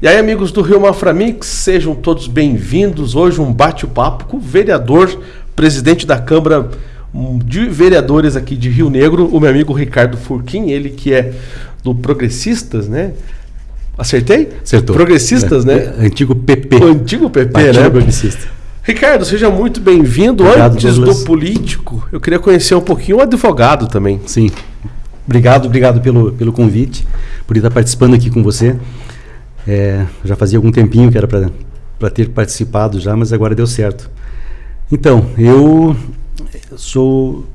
E aí, amigos do Rio Maframix, sejam todos bem-vindos. Hoje um bate-papo com o vereador, presidente da Câmara de Vereadores aqui de Rio Negro, o meu amigo Ricardo Furquim, ele que é do Progressistas, né? Acertei? Acertou. Progressistas, é, né? É, antigo PP. O antigo PP, Partido né? Progressista. Ricardo, seja muito bem-vindo. Antes Douglas. do político, eu queria conhecer um pouquinho o advogado também. Sim. Obrigado, obrigado pelo, pelo convite, por estar participando aqui com você. É, já fazia algum tempinho que era para ter participado já, mas agora deu certo. Então, eu sou.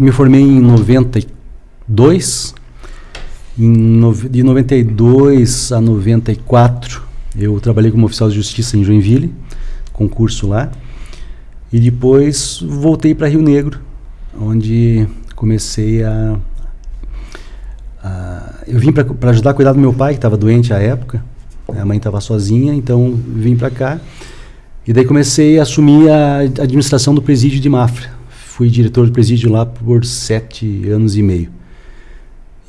Me formei em 92. Em de 92 a 94, eu trabalhei como oficial de justiça em Joinville, concurso lá. E depois voltei para Rio Negro, onde comecei a. eu vim para ajudar a cuidar do meu pai, que estava doente à época. A mãe estava sozinha, então vim para cá. E daí comecei a assumir a administração do presídio de Mafra. Fui diretor do presídio lá por sete anos e meio.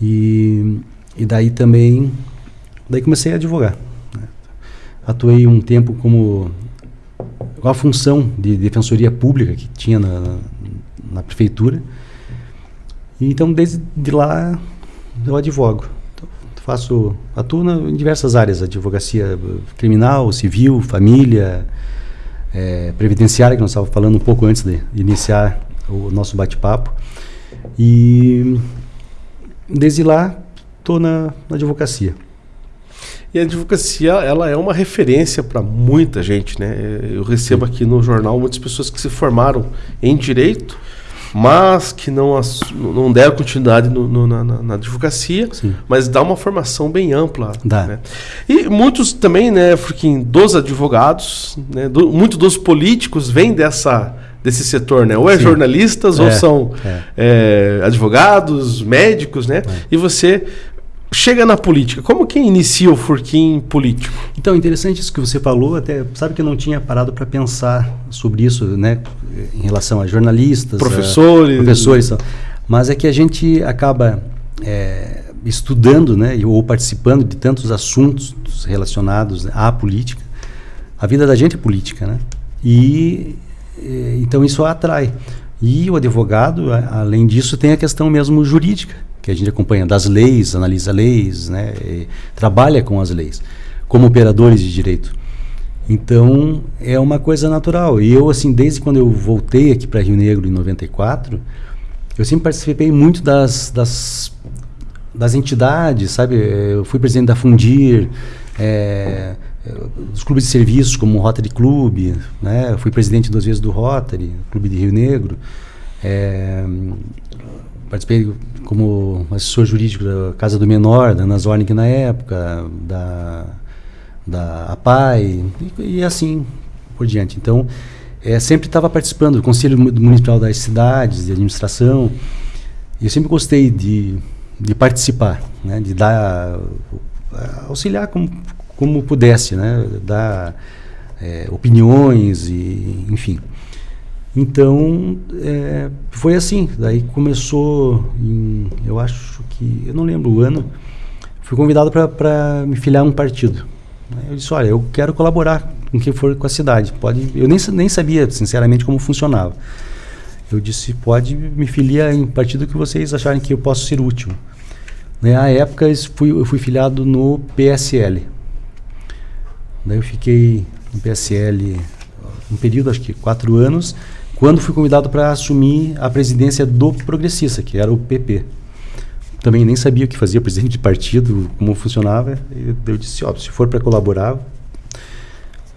E, e daí também. Daí comecei a advogar. né. Atuei um tempo como com a função de defensoria pública que tinha na, na prefeitura. E então, desde de lá, eu advogo. Então, faço, atuo na, em diversas áreas, advocacia eh, criminal, civil, família, eh, previdenciária, que nós estávamos falando um pouco antes de iniciar o nosso bate-papo. E desde lá, estou na, na advocacia. E a advocacia, ela é uma referência para muita gente, né? Eu recebo aqui no jornal muitas pessoas que se formaram em direito, mas que não, não deram continuidade no- no- na, na- advocacia, Sim. mas dá uma formação bem ampla. Dá. né? E muitos também, né, Furquim, dos advogados, né, do, muito dos políticos vêm dessa, desse setor, né? Ou é Sim. jornalistas, ou É, são é. é, advogados, médicos, né? E você chega na política. Como que inicia o Furquim político? Então, interessante isso que você falou, até sabe que eu não tinha parado para pensar sobre isso, né, em relação a jornalistas, Professores. a professores, mas é que a gente acaba é, estudando, né, ou participando de tantos assuntos relacionados à política. A vida da gente é política, né? E eh, então isso atrai. E o advogado, além disso, tem a questão mesmo jurídica, que a gente acompanha das leis, analisa leis, né, trabalha com as leis, como operadores de direito. Então, é uma coisa natural. E eu, assim, desde quando eu voltei aqui para Rio Negro em 94, eu sempre participei muito das, das, das entidades, sabe? Eu fui presidente da Fundir, é, dos clubes de serviços como o Rotary Club, né? Eu fui presidente duas vezes do Rotary, Clube de Rio Negro. É, participei como assessor jurídico da Casa do Menor, da Ana Zornig na época, da, da APAI, e, e assim por diante. Então, é, sempre estava participando do Conselho Mu- Municipal das Cidades, de administração, e eu sempre gostei de, de participar, né, de dar, auxiliar como, como pudesse, né, dar é, opiniões, e, enfim. Então, é, foi assim. Daí começou em, eu acho que, eu não lembro o ano, fui convidado para me filiar a um partido. Eu disse, olha, eu quero colaborar com quem for com a cidade. Pode, eu nem, nem sabia, sinceramente, como funcionava. Eu disse, pode me filiar em partido que vocês acharem que eu posso ser útil. Na época, eu fui, eu fui filiado no PSL. Daí eu fiquei no PSL um período, acho que quatro anos, quando fui convidado para assumir a presidência do Progressista, que era o PP. Também nem sabia o que fazia presidente de partido, como funcionava. E eu disse, ó, se for para colaborar.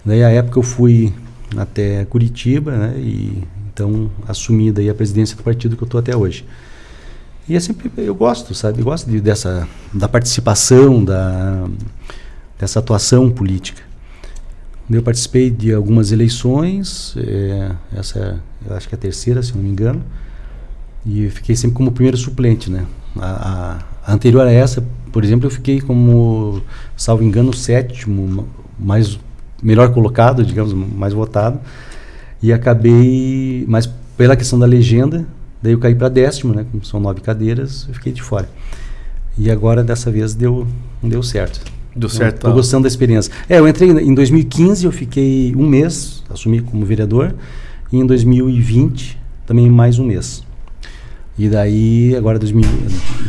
Daí, época, eu fui até Curitiba, né? E então assumi daí a presidência do partido que eu estou até hoje. E é sempre, eu gosto, sabe? Eu gosto de, dessa, da participação, da, dessa atuação política. Eu participei de algumas eleições, eh, essa eu acho que é a terceira, se não me engano, e fiquei sempre como primeiro suplente, né? A- a anterior a essa, por exemplo, eu fiquei como, salvo engano, sétimo, mais melhor colocado, digamos, mais votado, e acabei, mas pela questão da legenda, daí eu caí para décimo, né? Como são nove cadeiras, eu fiquei de fora. E agora dessa vez deu, deu certo. Deu certo. Estou gostando da experiência. É, eu entrei em 2015, eu fiquei um mês, assumi como vereador, e em 2020 também mais um mês. E daí, agora 2000,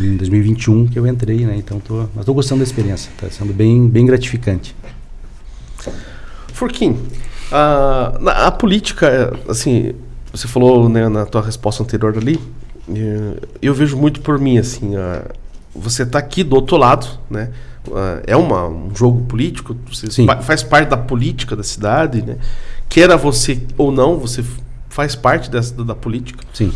em 2021 que eu entrei, né? Então, tô, mas estou gostando da experiência, está sendo bem, bem gratificante. Furquim, a, a política, assim, você falou né, na tua resposta anterior ali, eu vejo muito por mim, assim, a, você está aqui do outro lado, né? É uma, um jogo político, faz parte da política da cidade, né? Queira você ou não, você faz parte dessa, da política. Sim.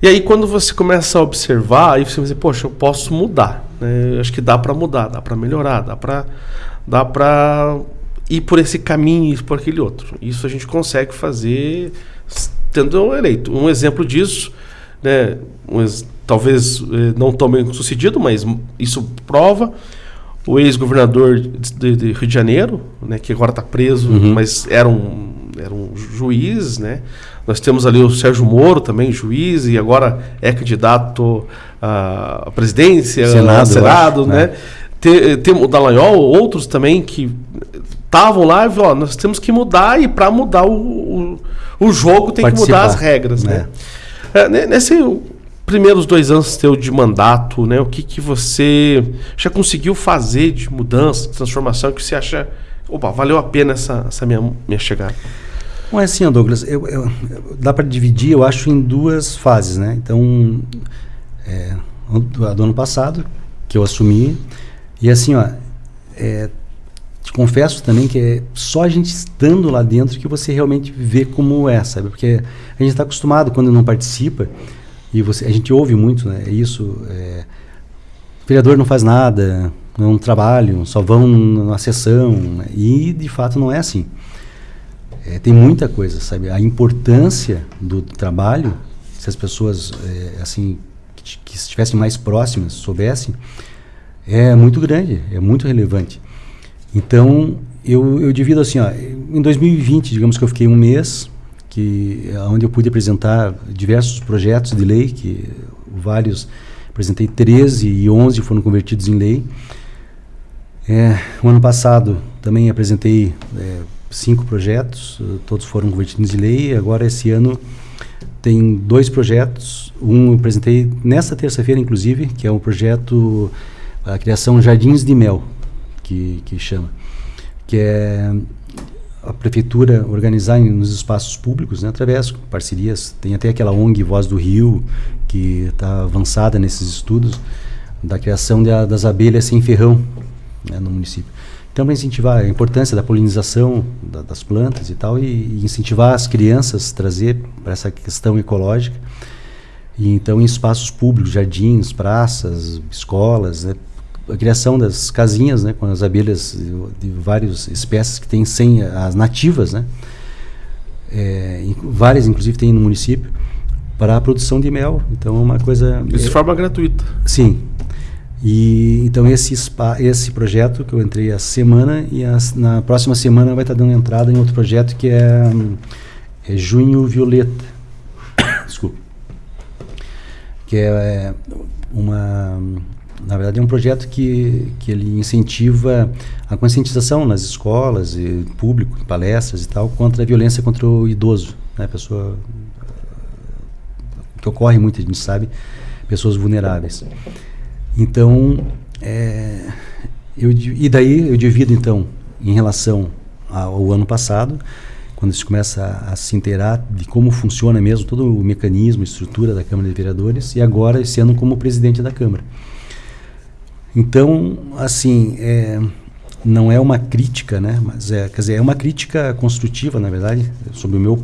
E aí quando você começa a observar, aí você vai dizer, poxa, eu posso mudar, né? Eu acho que dá para mudar, dá para melhorar, dá para dá para ir por esse caminho e por aquele outro. Isso a gente consegue fazer tendo eleito. Um exemplo disso, né, talvez eh, não tão bem sucedido, mas isso prova o ex-governador de, de, Rio de Janeiro, né, que agora está preso, uhum. mas era um, era um juiz, né? Nós temos ali o Sérgio Moro também, juiz, e agora é candidato à presidência, Senado, Senado acho, né? né? Tem, o Dallagnol, outros também que estavam lá e falaram, nós temos que mudar e para mudar o, o, o, jogo tem Participar, que mudar as regras, né? né? É, nesse primeiros dois anos teu de mandato, né? O que, que você já conseguiu fazer de mudança, de transformação que você acha, opa, valeu a pena essa, essa minha, minha chegada? Bom, é assim, Douglas, eu, eu, dá para dividir, eu acho, em duas fases, né? Então, é, do ano passado, que eu assumi, e assim, ó, é, te confesso também que é só a gente estando lá dentro que você realmente vê como é, sabe? Porque a gente está acostumado quando não participa, e você, a gente ouve muito, né? Isso. É, o vereador não faz nada, não trabalham, só vão na sessão. Né? E de fato não é assim. É, tem muita coisa, sabe? A importância do trabalho, se as pessoas é, assim que, que, estivessem mais próximas soubessem, é muito grande, é muito relevante. Então eu, eu divido assim, ó, em 2020, digamos que eu fiquei um mês que onde eu pude apresentar diversos projetos de lei, que vários apresentei 13 e 11 foram convertidos em lei. É, o ano passado também apresentei é, cinco projetos, todos foram convertidos em lei. Agora esse ano tem dois projetos. Um eu apresentei nesta terça-feira, inclusive, que é um projeto a criação Jardins de Mel, que, que chama, que é a prefeitura organizar nos espaços públicos, né, através de parcerias. Tem até aquela ONG Voz do Rio, que está avançada nesses estudos, da criação de, das abelhas sem ferrão né, no município. Então, para incentivar a importância da polinização da, das plantas e tal, e, e incentivar as crianças, trazer para essa questão ecológica. E, então, em espaços públicos, jardins, praças, escolas, né, a criação das casinhas, né, com as abelhas de, de várias espécies que tem sem as nativas, né, é, várias inclusive tem no município para a produção de mel. Então é uma coisa isso de é, forma gratuita. Sim. E então esse spa, esse projeto que eu entrei a semana e as, na próxima semana vai estar dando entrada em outro projeto que é, é Junho Violeta. Desculpa. Que é, é uma na verdade, é um projeto que, que ele incentiva a conscientização nas escolas, e público, palestras e tal, contra a violência contra o idoso. Né? Pessoa, que ocorre muito, a gente sabe, pessoas vulneráveis. Então, é, eu, e daí eu divido, então, em relação ao ano passado, quando se começa a, a, se inteirar de como funciona mesmo todo o mecanismo, estrutura da Câmara de Vereadores, e agora esse ano como presidente da Câmara. Então, assim, é, não é uma crítica, né? Mas é, quer dizer, é uma crítica construtiva, na verdade, sobre o meu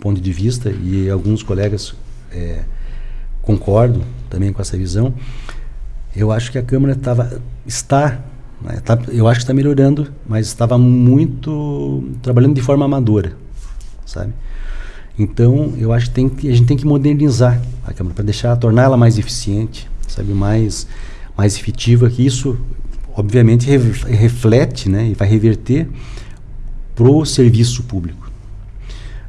ponto de vista e alguns colegas é, concordam também com essa visão. Eu acho que a Câmara tava, está, né, tá, eu acho que está melhorando, mas estava muito trabalhando de forma amadora, sabe? Então, eu acho que, tem que a gente tem que modernizar a Câmara para deixar, tornar ela mais eficiente, sabe, mais mais efetiva, que isso obviamente reflete né, e vai reverter para o serviço público.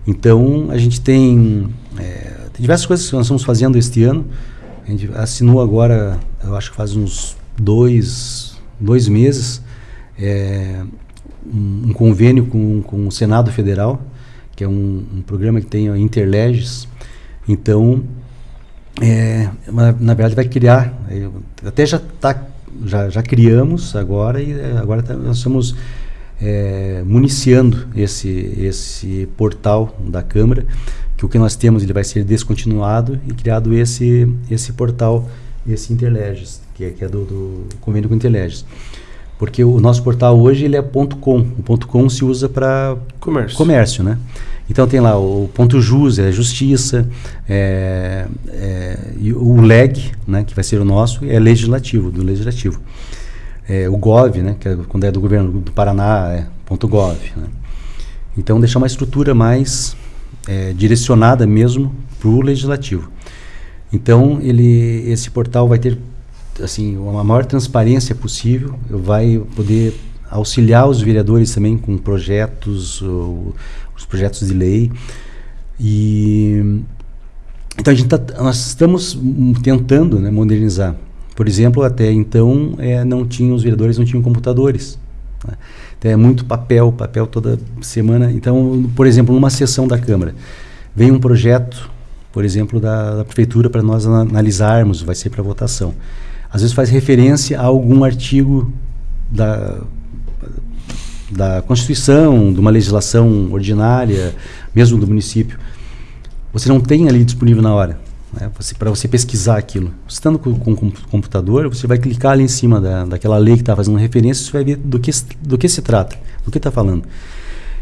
Então, a gente tem, é, tem, diversas coisas que nós estamos fazendo este ano. A gente assinou agora, eu acho que faz uns dois, dois meses, é, um, um, convênio com, com o Senado Federal, que é um, um programa que tem a Interleges. Então, é, na, na, verdade, vai criar, até já, tá, já, já criamos agora e agora tá, nós estamos é, municiando esse, esse portal da Câmara, que o que nós temos ele vai ser descontinuado e criado esse, esse portal, esse Interleges, que é, que é do, do convênio com Interleges. Porque o nosso portal hoje ele é .com. O .com se usa para comércio. comércio, né? Então tem lá o ponto JUS, é justiça, é, é, o LEG, né, que vai ser o nosso, é legislativo, do legislativo é, o gov, né, que é, quando é do governo do Paraná, é .gov. Né. Então, deixar uma estrutura mais é, direcionada mesmo para o legislativo. Então, ele, esse portal vai ter assim uma maior transparência possível, vai poder auxiliar os vereadores também com projetos, ou, os projetos de lei. E então a gente tá, nós estamos tentando né, modernizar por exemplo, até então é, não tinham os vereadores não tinham computadores. Né? Então, é muito papel, papel toda semana. Então, por exemplo, numa sessão da Câmara, vem um projeto, por exemplo, da, da prefeitura para nós analisarmos, vai ser para votação. Às vezes faz referência a algum artigo da da Constituição, de uma legislação ordinária, mesmo do município. Você não tem ali disponível na hora. Né, para você pesquisar aquilo. Estando com, com, o computador, você vai clicar ali em cima da, daquela lei que está fazendo referência, você vai ver do que, do que se trata, do que está falando.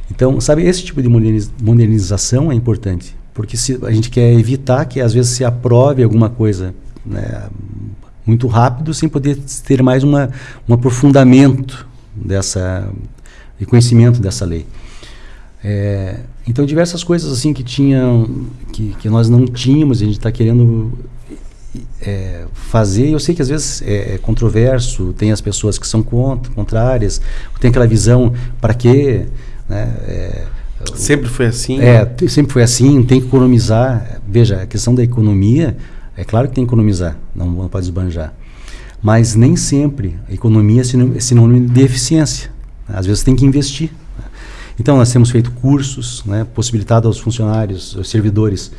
Então, sabe, esse tipo de modernização é importante, porque se a gente quer evitar que às vezes se aprove alguma coisa né, muito rápido, sem poder ter mais uma, um aprofundamento dessa, e conhecimento dessa lei. É, então diversas coisas assim que tinham que, que nós não tínhamos a gente está querendo é, fazer. Eu sei que às vezes é, é, controverso tem as pessoas que são contra, contrárias tem aquela visão para quê? né, é, sempre foi assim é sempre foi assim tem que economizar. Veja a questão da economia é claro que tem que economizar não, não pode esbanjar. Mas nem sempre a economia é sinônimo de eficiência às vezes tem que investir então, nós temos feito cursos, né, possibilitado aos funcionários, aos servidores,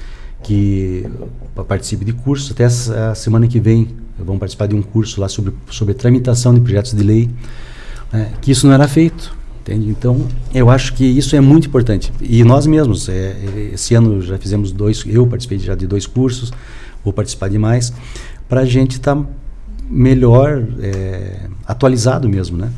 que participem de cursos. Até a semana que vem vão participar de um curso lá sobre, sobre tramitação de projetos de lei, né, que isso não era feito. Entende? Então, eu acho que isso é muito importante. E nós mesmos, é, esse ano já fizemos dois, eu participei já de dois cursos, vou participar de mais, para a gente estar tá melhor é, atualizado mesmo, né?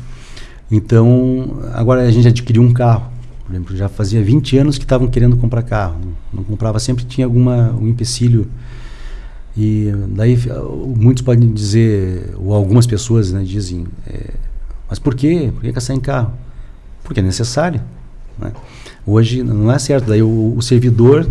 Então, agora a gente adquiriu um carro. Por exemplo, já fazia 20 anos que estavam querendo comprar carro. Não, comprava, sempre tinha alguma um empecilho. E daí muitos podem dizer, ou algumas pessoas né, dizem, é, mas por quê? Por que caçar em carro? Porque é necessário. Né? Hoje não é certo. Daí o, o servidor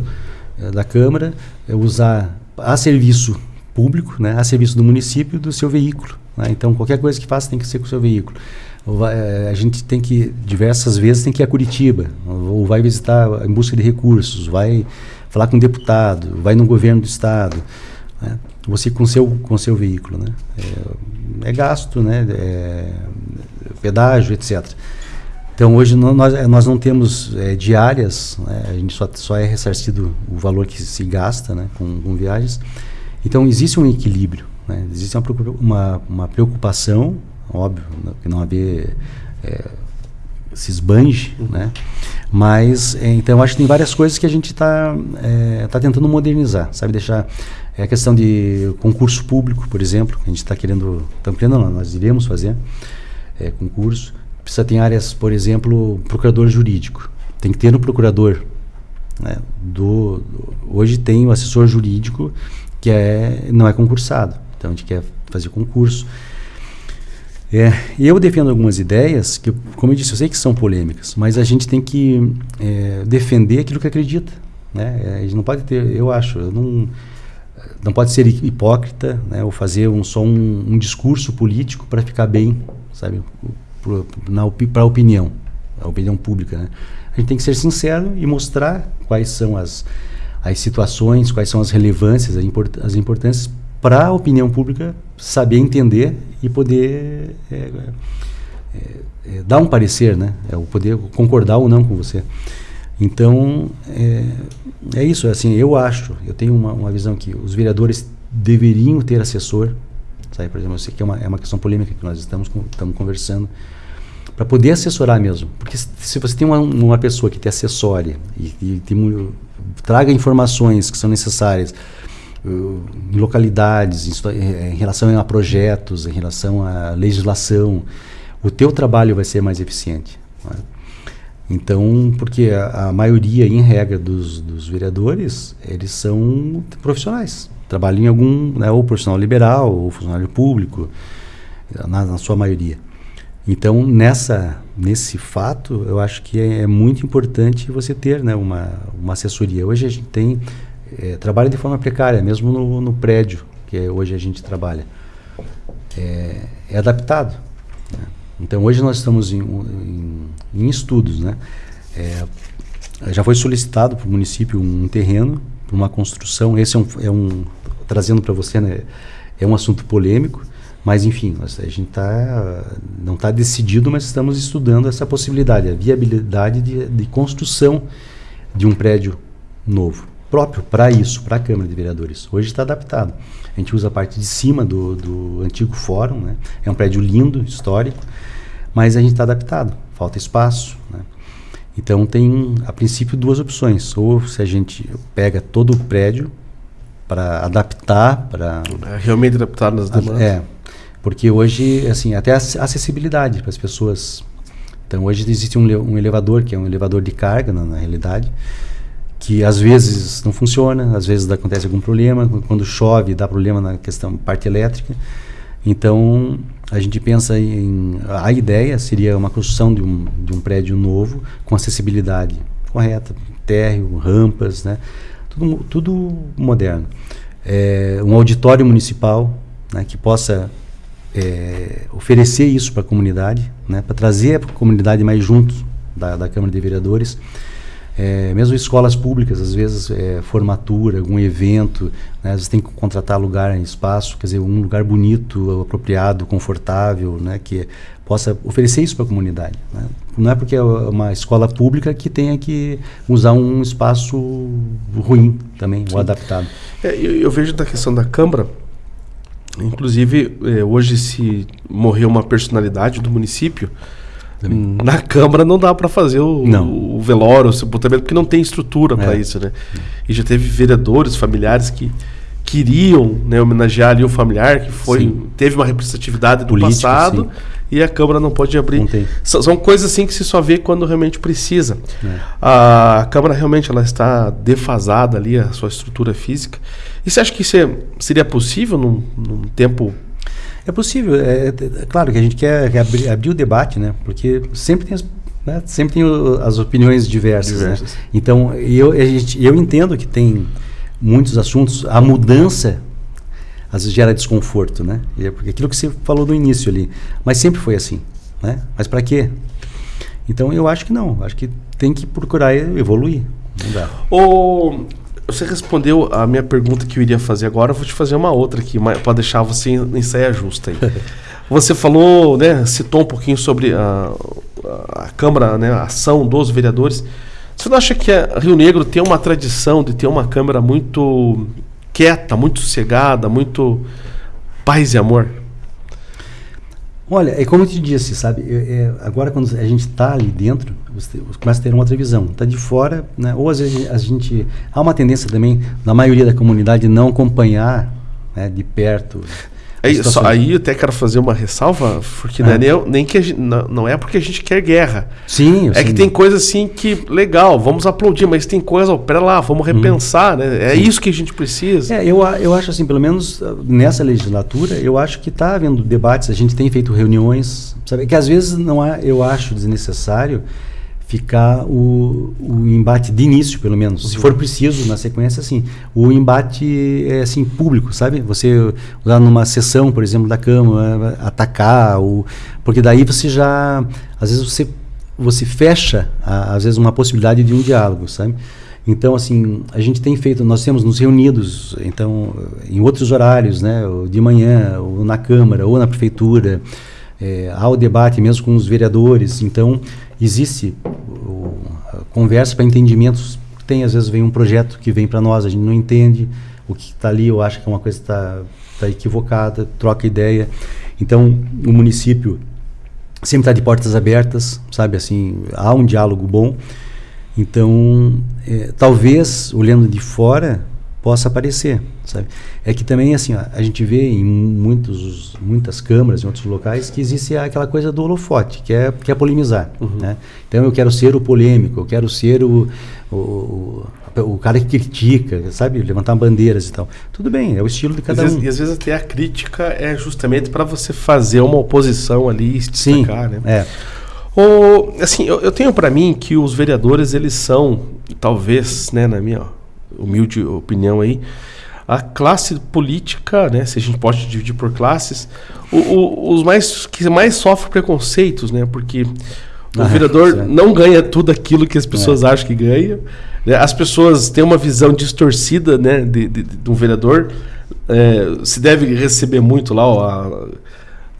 é, da Câmara é usar a serviço público, né, a serviço do município, do seu veículo. Né? Então qualquer coisa que faça tem que ser com o seu veículo. Eh, a gente tem que, diversas vezes, tem que ir a Curitiba, ou vai visitar em busca de recursos, vai falar com um deputado, vai no governo do estado, né? você com seu com seu veículo, né? É, é gasto, né? É, pedágio, etc. Então hoje nós, nós não temos é, diárias, né? a gente só, só é ressarcido o valor que se gasta né? com, com viagens. Então existe um equilíbrio, né? existe uma, uma, uma preocupação óbvio, que não haver é, se esbanje, uhum. né? Mas, é, então, eu acho que tem várias coisas que a gente está é, tá tentando modernizar, sabe? Deixar é a questão de concurso público, por exemplo, a gente está querendo, estamos querendo não, nós iremos fazer é, concurso. Precisa ter áreas, por exemplo, procurador jurídico. Tem que ter no procurador. Né? Do, do, hoje tem o assessor jurídico que é, não é concursado. Então, a gente quer fazer concurso. É, eu defendo algumas ideias que, como eu disse, eu sei que são polêmicas, mas a gente tem que é, defender aquilo que acredita. Né? É, a gente não pode ter, eu acho, eu não, não pode ser hipócrita né? ou fazer um, só um, um discurso político para ficar bem, sabe, para a opinião, a opinião pública. Né? A gente tem que ser sincero e mostrar quais são as, as situações, quais são as relevâncias, as importâncias para a opinião pública saber entender e poder é, é, é, dar um parecer, né? É poder concordar ou não com você. Então, é, é isso. Assim, eu acho, eu tenho uma, uma visão que os vereadores deveriam ter assessor. Sabe? Por exemplo, eu sei que é uma, é uma questão polêmica que nós estamos, estamos conversando para poder assessorar mesmo. Porque se você tem uma, uma pessoa que te assessore e, e tem, traga informações que são necessárias em localidades, em, em, relação a projetos, em relação à legislação, o teu trabalho vai ser mais eficiente. Né? Então, porque a, a, maioria, em regra, dos, dos vereadores, eles são profissionais. Trabalham em algum, né, ou profissional liberal, ou funcionário público, na, na sua maioria. Então, nessa, nesse fato, eu acho que é, é, muito importante você ter né, uma, uma assessoria. Hoje a gente tem é, trabalho de forma precária, mesmo no, no prédio que hoje a gente trabalha. É, é adaptado. Né? Então, hoje nós estamos em, em, em estudos. Né? É, já foi solicitado para o município um terreno uma construção. Esse é um, é um trazendo para você, né, é um assunto polêmico mas, enfim, a gente tá, não está decidido, mas estamos estudando essa possibilidade, a viabilidade de, de construção de um prédio novo, próprio para isso, para a Câmara de Vereadores. Hoje está adaptado. A gente usa a parte de cima do, do antigo fórum, né? é um prédio lindo, histórico, mas a gente está adaptado, falta espaço. Né? Então, tem, a princípio, duas opções. Ou se a gente pega todo o prédio para adaptar, para... É, realmente adaptar nas demandas. É, porque hoje, assim, até a acessibilidade para as pessoas. Então, hoje existe um, um, elevador, que é um elevador de carga, na, na, realidade, que às vezes não funciona, às vezes acontece algum problema, quando chove dá problema na questão parte elétrica. Então, a gente pensa em. A ideia seria uma construção de um, de um prédio novo com acessibilidade correta, térreo, rampas, né? Tudo, tudo moderno. É, um auditório municipal né, que possa é, oferecer isso para a comunidade, né, para trazer a comunidade mais junto da, da Câmara de Vereadores. É, mesmo escolas públicas, às vezes é, formatura, algum evento, né, às vezes tem que contratar lugar espaço, quer dizer, um lugar bonito, apropriado, confortável, né, que possa oferecer isso para a comunidade. Né. Não é porque é uma escola pública que tenha que usar um espaço ruim também, Sim. ou adaptado. É, eu, eu, vejo da questão da Câmara, Inclusive, eh, hoje, se morrer uma personalidade do município, Também. na Câmara não dá para fazer o, o, velório, o sepultamento, porque não tem estrutura é. para isso, né? E já teve vereadores, familiares que queriam né, homenagear ali o familiar, que foi teve uma representatividade do Político, passado, sim. e a Câmara não pode abrir. São, são, coisas assim que se só vê quando realmente precisa. É. A Câmara realmente ela está defasada ali, a sua estrutura física. E você acha que isso é, seria possível num, num tempo é possível. É, é, claro que a gente quer, abrir, abrir, o debate, né? Porque sempre tem as, né? sempre tem o, as opiniões diversas. Né? diversas. Né? Então, eu, a gente, eu entendo que tem muitos assuntos. A mudança às vezes gera desconforto, né? É porque aquilo que você falou no início ali. Mas sempre foi assim, né? Mas para quê? Então, eu acho que não. Acho que tem que procurar evoluir. Não dá. O você respondeu a minha pergunta que eu iria fazer agora, eu vou te fazer uma outra aqui, para deixar você em saia justa aí. Você falou, né, citou um pouquinho sobre a, a Câmara, né, a ação dos vereadores. Você não acha que Rio Negro tem uma tradição de ter uma Câmara muito quieta, muito sossegada, muito paz e amor? Olha, é como eu te disse, sabe? É, é, agora quando a gente está ali dentro, você começa a ter uma outra visão. Está de fora, né? ou às vezes a gente há uma tendência também na maioria da comunidade não acompanhar né, de perto Aí, só, aí eu até quero fazer uma ressalva, porque é. não, é nem, nem que gente, não, não, é porque a gente quer guerra. Sim, É sim. que tem coisa assim que, legal, vamos aplaudir, mas tem coisa, ó, pera lá, vamos uhum. repensar, hum. né? É sim. isso que a gente precisa. É, eu, eu acho assim, pelo menos ah, nessa legislatura, eu acho que está havendo debates, a gente tem feito reuniões, sabe? Que às vezes não é, eu acho desnecessário ficar o, o embate de início, pelo menos. Se for preciso, na sequência, assim. O embate é assim, público, sabe? Você usar numa sessão, por exemplo, da Câmara, atacar, ou, porque daí você já. Às vezes você, você fecha, a, às vezes, uma possibilidade de um diálogo, sabe? Então, assim, a gente tem feito, nós temos nos reunidos, então, em outros horários, né? De manhã, ou na Câmara, ou na Prefeitura é, há o debate mesmo com os vereadores, então existe o, conversa para entendimentos. Tem, às vezes, vem um projeto que vem para nós, a gente não entende o que está ali, eu acho que é uma coisa que está tá equivocada, troca ideia. Então, o município sempre está de portas abertas, sabe, assim, há um diálogo bom. Então, é, talvez, olhando de fora, possa aparecer, sabe? É que também, assim, ó, a gente vê em muitos, muitas câmaras, em outros locais, que existe aquela coisa do holofote, que é, que é polemizar, uhum. né? Então, eu quero ser o polêmico, eu quero ser o, o, o, cara que critica, sabe? Levantar bandeiras e tal. Tudo bem, é o estilo de cada às um. Vezes, e às vezes até a crítica é justamente para você fazer uma oposição ali e destacar, Sim, né? É. O, assim, eu, eu tenho para mim que os vereadores, eles são, talvez, né, na minha humilde opinião aí, a classe política, né, se a gente pode dividir por classes, o, o, os mais que mais sofrem preconceitos, né, porque o ah, vereador é. não ganha tudo aquilo que as pessoas é. acham que ganha. Né, as pessoas têm uma visão distorcida, né, de, de, de um vereador. É, se deve receber muito lá ó,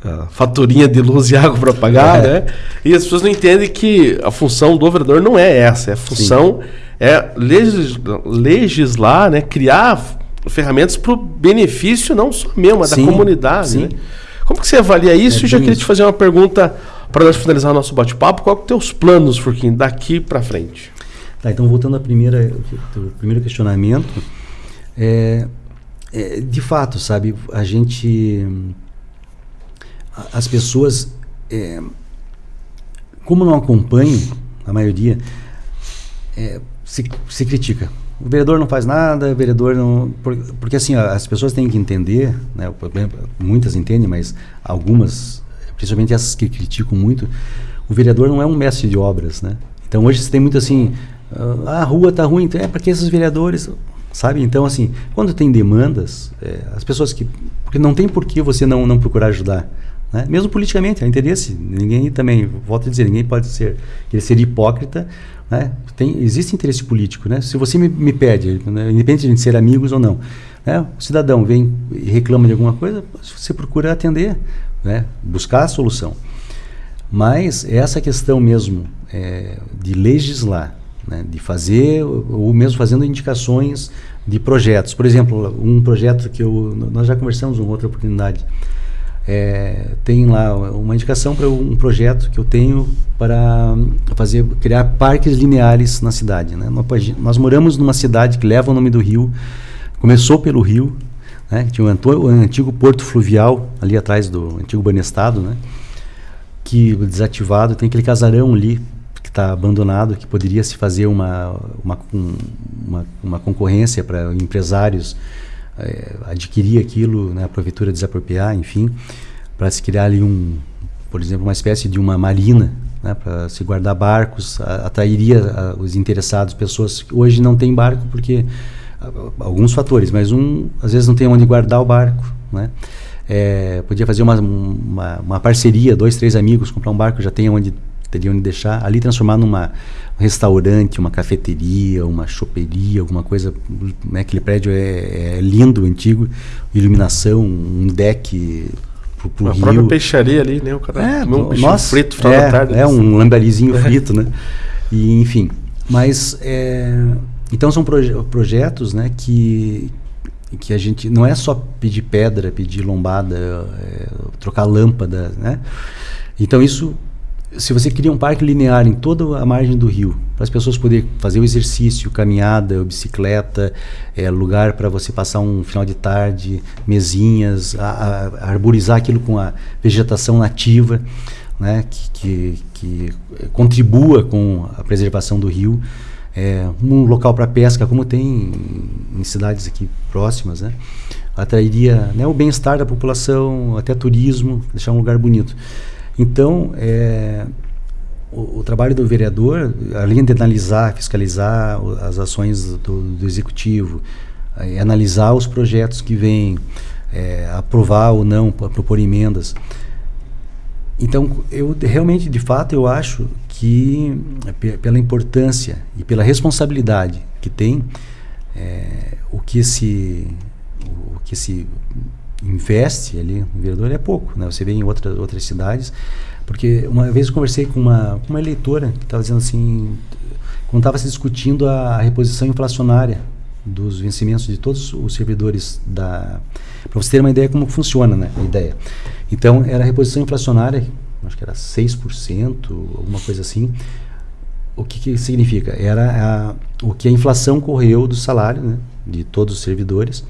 a, faturinha de luz e água para pagar, é. né? E as pessoas não entendem que a função do vereador não é essa, é a função Sim. é legislar, né? Criar ferramentas para o benefício não só meu, mas Sim. da comunidade. Sim. Né? Como que você avalia isso? É Eu já queria isso. te fazer uma pergunta para nós finalizar o nosso bate-papo. Qual que é os teus planos, Furquinho, daqui para frente? Tá, então voltando ao primeiro questionamento, é, é, de fato, sabe, a gente as pessoas, é, como não acompanham, a maioria, é, se, se critica. O vereador não faz nada, o vereador não. Porque, assim, as pessoas têm que entender, né, muitas entendem, mas algumas, principalmente essas que criticam muito, o vereador não é um mestre de obras. Né? Então hoje você tem muito assim, ah, a rua está ruim, então é porque esses vereadores. Sabe? Então, assim, quando tem demandas, é, as pessoas que. Porque não tem por que você não, não procurar ajudar. Né? Mesmo politicamente, há interesse. Ninguém também, volto a dizer, ninguém pode ser, querer ser hipócrita. Né? Tem, existe interesse político. Né? Se você me, me pede, né? independente de ser amigos ou não, né? o cidadão vem e reclama de alguma coisa, você procura atender, né? buscar a solução. Mas essa questão mesmo é, de legislar, né? de fazer, ou mesmo fazendo indicações de projetos. Por exemplo, um projeto que eu, nós já conversamos uma outra oportunidade, é, tem lá uma indicação para um projeto que eu tenho para fazer criar parques lineares na cidade. Né? Nós, moramos numa cidade que leva o nome do rio, começou pelo rio, né? tinha o antigo porto fluvial ali atrás do antigo Banestado, né? que desativado, tem aquele casarão ali que está abandonado, que poderia se fazer uma, uma, uma, uma concorrência para empresários é, adquirir aquilo, né, a prefeitura desapropriar, enfim, para se criar ali um, por exemplo, uma espécie de uma marina, né, para se guardar barcos, atrairia os interessados, pessoas que hoje não têm barco porque alguns fatores, mas um às vezes não tem onde guardar o barco, né? É, podia fazer uma, uma, uma, parceria, dois, três amigos, comprar um barco, já tem onde teria onde deixar, ali transformar numa um restaurante, uma cafeteria, uma choperia, alguma coisa, né, aquele prédio é, é lindo, antigo, iluminação, um deck pro, pro a própria peixaria ali, né, o cara é, um nossa, frito final é, da tarde. É, um lambarizinho frito, né, e enfim, mas é, então são proje projetos, né, que que a gente não é só pedir pedra, pedir lombada, é, trocar lâmpada, né? Então isso se você cria um parque linear em toda a margem do rio, para as pessoas poderem fazer o exercício, caminhada, bicicleta, é, lugar para você passar um final de tarde, mesinhas, a, a, arborizar aquilo com a vegetação nativa, né, que, que, que contribua com a preservação do rio. É, um local para pesca, como tem em, em cidades aqui próximas, né, atrairia né, o bem-estar da população, até turismo, deixar um lugar bonito. Então, é, o, o, trabalho do vereador, além de analisar, fiscalizar as ações do, do executivo, é, analisar os projetos que vêm, é, aprovar ou não, propor emendas. Então, eu realmente, de fato, eu acho que pela importância e pela responsabilidade que tem, é, o que esse, o que esse investe ali no vereador é pouco, né? Você vê em outras outras cidades, porque uma vez eu conversei com uma, uma eleitora que estava dizendo assim, quando estava se discutindo a reposição inflacionária dos vencimentos de todos os servidores da para você ter uma ideia como funciona, né, a ideia. Então, era a reposição inflacionária, acho que era 6%, alguma coisa assim. O que, que significa? Era a, o que a inflação correu do salário né, de todos os servidores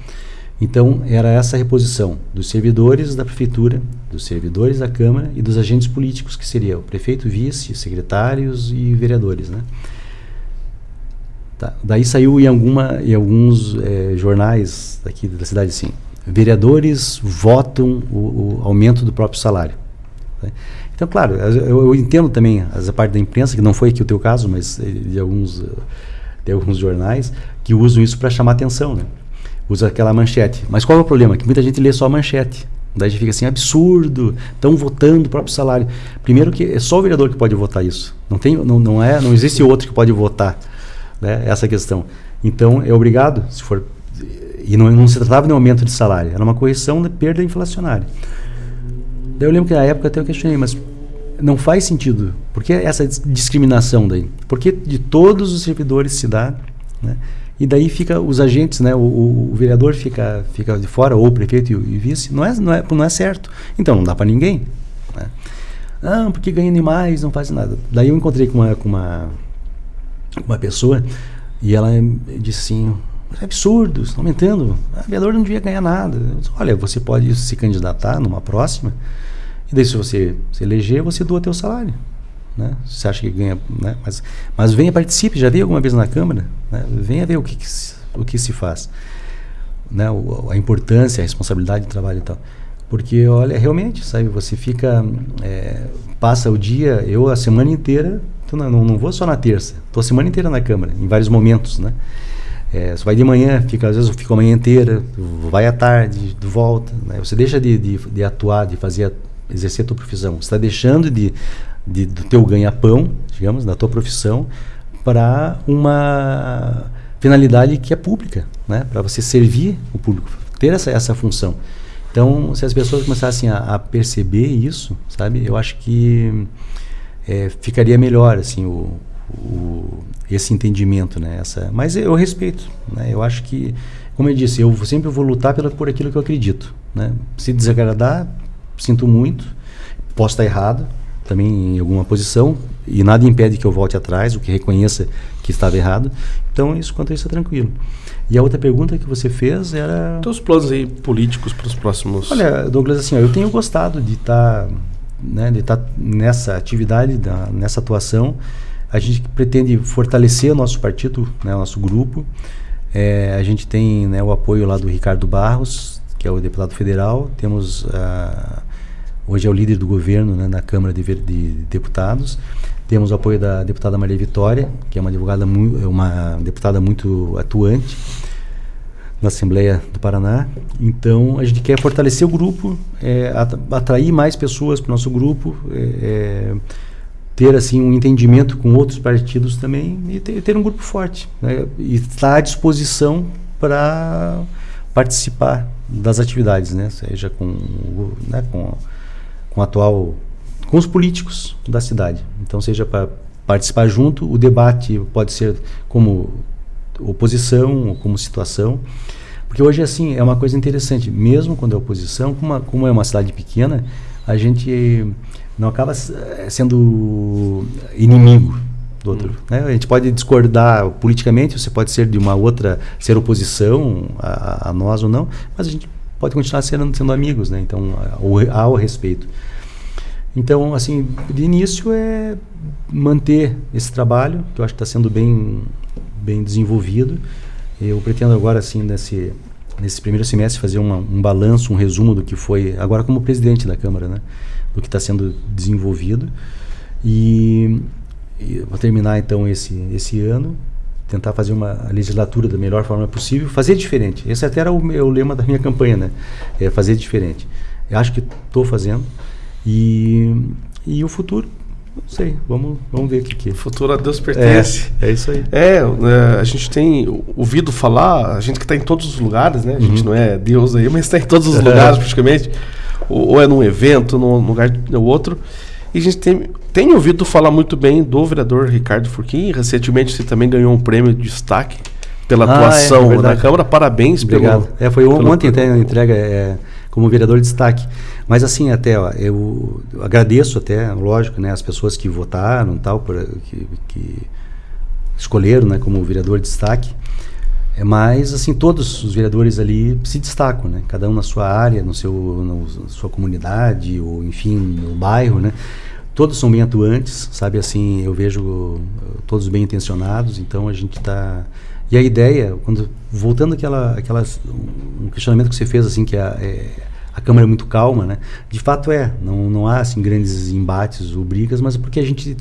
então, era essa reposição dos servidores da prefeitura, dos servidores da Câmara e dos agentes políticos, que seria o prefeito, vice, secretários e vereadores. Né? Tá. Daí saiu em, alguma, em alguns é, jornais daqui da cidade assim, vereadores votam o, o aumento do próprio salário. Né? Então, claro, eu, eu, entendo também essa parte da imprensa, que não foi aqui o teu caso, mas eh, de alguns, de alguns jornais, que usam isso para chamar atenção, né? Usa aquela manchete. Mas qual é o problema? Que muita gente lê só a manchete. Daí a gente fica assim, absurdo, estão votando o próprio salário. Primeiro que é só o vereador que pode votar isso. Não, tem, não, não, é, não existe outro que pode votar né, essa questão. Então, é obrigado, se for... E não, não se tratava de um aumento de salário, era uma correção da perda inflacionária. Daí eu lembro que na época até eu questionei, mas não faz sentido. Por que essa discriminação daí? Porque de todos os servidores se dá, né? E daí fica os agentes, né? O, o, vereador fica, fica de fora, ou o prefeito e o, e vice. Não é, não, é, não é certo. Então não dá para ninguém. Né? Ah, porque ganha demais, não faz nada. Daí eu encontrei com uma, com uma, uma pessoa e ela disse assim: é absurdo, está aumentando. O vereador não devia ganhar nada. Disse, Olha, você pode se candidatar numa próxima, e daí se você se eleger, você doa teu salário. Né? Você acha que ganha, né? mas, mas venha participe, já veio alguma vez na Câmara, né? venha ver o que, que se, o que se faz, né? O, a importância, a responsabilidade do trabalho e tal. Porque, olha, realmente, sabe, você fica, é, passa o dia, eu a semana inteira, não, não, vou só na terça, estou a semana inteira na Câmara, em vários momentos, né? É, você vai de manhã, fica, às vezes eu fico a manhã inteira, vai à tarde, volta. Né? Você deixa de, de, de, atuar, de fazer, exercer a tua profissão. Você está deixando de de, do teu ganha-pão, digamos, da tua profissão, para uma finalidade que é pública, né? para você servir o público, ter essa, essa função. Então, se as pessoas começassem a, a perceber isso, sabe, eu acho que é, ficaria melhor assim o, o, esse entendimento, né? Essa, mas eu respeito, né? Eu acho que, como eu disse, eu sempre vou lutar pela, por aquilo que eu acredito, né? Se desagradar, sinto muito, posso estar errado, também em alguma posição e nada impede que eu volte atrás, o que reconheça que estava errado. Então, isso quanto a isso é tranquilo. E a outra pergunta que você fez era. Os planos aí políticos para os próximos. Olha, Douglas, assim, ó, eu tenho gostado de estar tá, né, de estar tá nessa atividade, da, nessa atuação. A gente pretende fortalecer o nosso partido, né, o nosso grupo. É, a gente tem né, o apoio lá do Ricardo Barros, que é o deputado federal. Temos. Uh, hoje é o líder do governo né, na Câmara de, de, Deputados. Temos o apoio da deputada Maria Vitória, que é uma, advogada uma deputada muito atuante na Assembleia do Paraná. Então, a gente quer fortalecer o grupo, é, atrair mais pessoas para o nosso grupo, é, é, ter assim um entendimento com outros partidos também e ter, ter um grupo forte. Né, e estar à disposição para participar das atividades, né, seja com, né, com com atual com os políticos da cidade. Então, seja para participar junto, o debate pode ser como oposição ou como situação. Porque hoje, assim, é uma coisa interessante. Mesmo quando é oposição, como, uma, como é uma cidade pequena, a gente não acaba eh, sendo inimigo do outro. Hum. Né? A gente pode discordar politicamente, você pode ser de uma outra, ser oposição a, a nós ou não, mas a gente pode continuar sendo, sendo amigos, né? Então, há o respeito. Então, assim, de início é manter esse trabalho, que eu acho que está sendo bem, bem desenvolvido. Eu pretendo agora, assim, nesse, nesse primeiro semestre, fazer uma, um balanço, um resumo do que foi, agora como presidente da Câmara, né? Do que está sendo desenvolvido. E, e vou terminar, então, esse, esse ano tentar fazer uma legislatura da melhor forma possível, fazer diferente. Esse até era o, meu, o lema da minha campanha, né? É fazer diferente. Eu acho que estou fazendo e, e o futuro Não sei, vamos, vamos ver o que, que O futuro a Deus pertence. É, é isso aí. É, é, a gente tem ouvido falar, a gente que está em todos os lugares, né? A gente Uhum. não é Deus aí, mas está em todos os lugares praticamente. Ou, ou é num evento, num lugar ou outro. E a gente tem, tem ouvido falar muito bem do vereador Ricardo Furquim. Recentemente você também ganhou um prêmio de destaque pela Ah, é, atuação é na verdade. Câmara. Parabéns Obrigado. pelo. É, foi pelo- ontem até a entrega é, como vereador de destaque. Mas assim, até ó, eu, agradeço até, lógico, né, as pessoas que votaram, tal, por, que, que escolheram, né, como vereador de destaque. É, mas assim, todos os vereadores ali se destacam, né? Cada um na sua área, no seu, na sua comunidade, ou enfim, no bairro, né? Todos são bem atuantes, sabe? Assim, eu vejo uh, todos bem intencionados, então a gente está e a ideia, quando voltando àquela, aquelas um questionamento que você fez assim que a, é, a câmara é muito calma, né? De fato é, não, não há assim grandes embates ou brigas, mas é porque a gente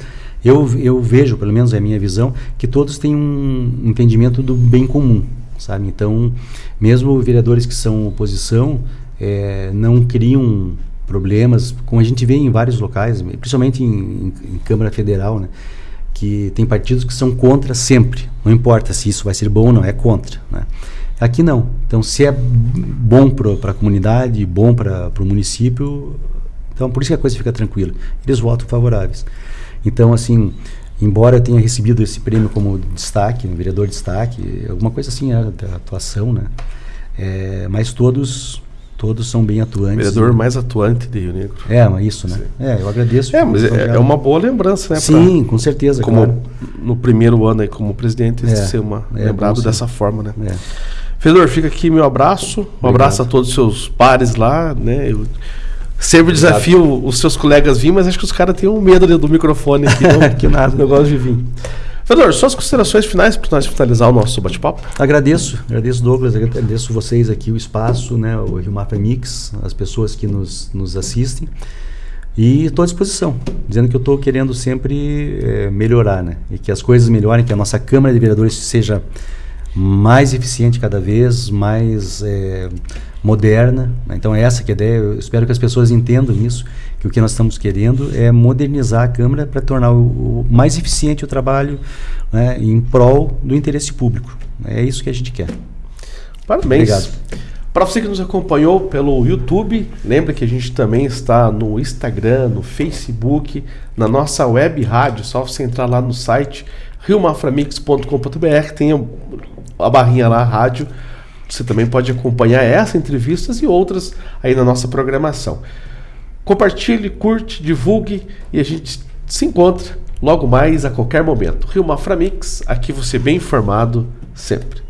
eu, eu vejo, pelo menos é a minha visão, que todos têm um entendimento do bem comum, sabe? Então, mesmo vereadores que são oposição, é, não criam problemas, como a gente vê em vários locais, principalmente em, em, em Câmara Federal, né? que tem partidos que são contra sempre, não importa se isso vai ser bom ou não, é contra. Né? Aqui não. Então, se é bom para a comunidade, bom para o município, então por isso que a coisa fica tranquila. Eles votam favoráveis. Então, assim, embora eu tenha recebido esse prêmio como destaque, um vereador de destaque, alguma coisa assim, a, a atuação, né? É, mas todos todos são bem atuantes. Vereador mais atuante de Rio Negro. É, mas isso, né? Sim. É, eu agradeço. É, mas é, é uma boa lembrança, né? Sim, com certeza, pra- como claro. no primeiro ano aí como presidente, É, ser uma, é lembrado sim. dessa forma, né? É. Vereador, fica aqui meu abraço. Um Obrigado. abraço a todos os seus pares lá, né? Eu sempre Obrigado. desafio os seus colegas vir, mas acho que os caras têm um medo ali do microfone aqui, não, Que nada. não gosto de vir. Vereador, suas considerações finais para nós finalizar o nosso bate-papo? Agradeço, agradeço Douglas, agradeço vocês aqui, o espaço, né, o Rio Mapa Mix, as pessoas que nos, nos assistem. E estou à disposição, dizendo que eu estou querendo sempre eh, melhorar, né? E que as coisas melhorem, que a nossa Câmara de Vereadores seja mais eficiente cada vez, mais eh, moderna. né? Então é essa que é a ideia. Eu espero que as pessoas entendam isso, que o que nós estamos querendo é modernizar a Câmara para tornar o, o mais eficiente o trabalho né, em prol do interesse público. É isso que a gente quer. Parabéns. Obrigado. Para você que nos acompanhou pelo YouTube, lembra que a gente também está no Instagram, no Facebook, na nossa web rádio, só você entrar lá no site riomaframix.com.br, tem a barrinha lá, rádio. Você também pode acompanhar essa entrevistas e outras aí na nossa programação. Compartilhe, curte, divulgue e a gente se encontra logo mais a qualquer momento. Rio Maframix, aqui você bem informado sempre.